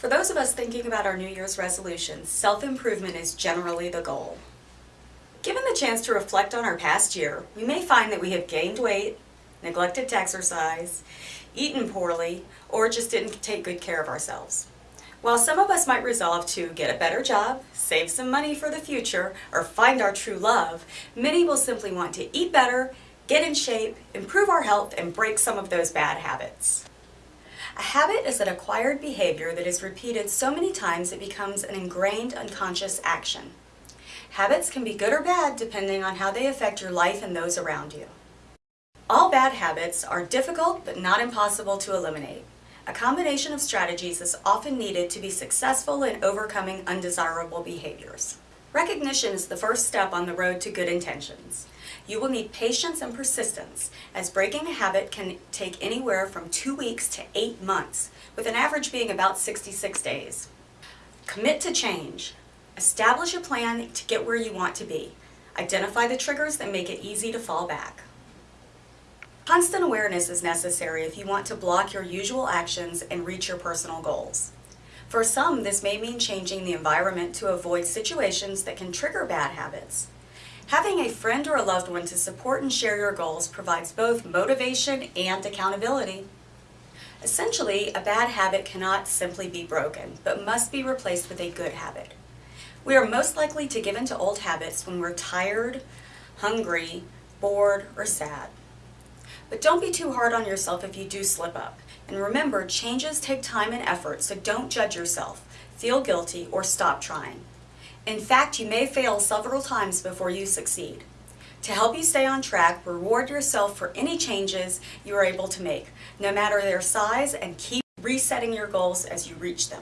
For those of us thinking about our New Year's resolutions, self-improvement is generally the goal. Given the chance to reflect on our past year, we may find that we have gained weight, neglected to exercise, eaten poorly, or just didn't take good care of ourselves. While some of us might resolve to get a better job, save some money for the future, or find our true love, many will simply want to eat better, get in shape, improve our health, and break some of those bad habits. A habit is an acquired behavior that is repeated so many times it becomes an ingrained unconscious action. Habits can be good or bad depending on how they affect your life and those around you. All bad habits are difficult but not impossible to eliminate. A combination of strategies is often needed to be successful in overcoming undesirable behaviors. Recognition is the first step on the road to good intentions. You will need patience and persistence, as breaking a habit can take anywhere from two weeks to eight months, with an average being about 66 days. Commit to change. Establish a plan to get where you want to be. Identify the triggers that make it easy to fall back. Constant awareness is necessary if you want to block your usual actions and reach your personal goals. For some, this may mean changing the environment to avoid situations that can trigger bad habits. Having a friend or a loved one to support and share your goals provides both motivation and accountability. Essentially, a bad habit cannot simply be broken, but must be replaced with a good habit. We are most likely to give in to old habits when we're tired, hungry, bored, or sad. But don't be too hard on yourself if you do slip up. And remember, changes take time and effort, so don't judge yourself, feel guilty, or stop trying. In fact, you may fail several times before you succeed. To help you stay on track, reward yourself for any changes you are able to make, no matter their size, and keep resetting your goals as you reach them.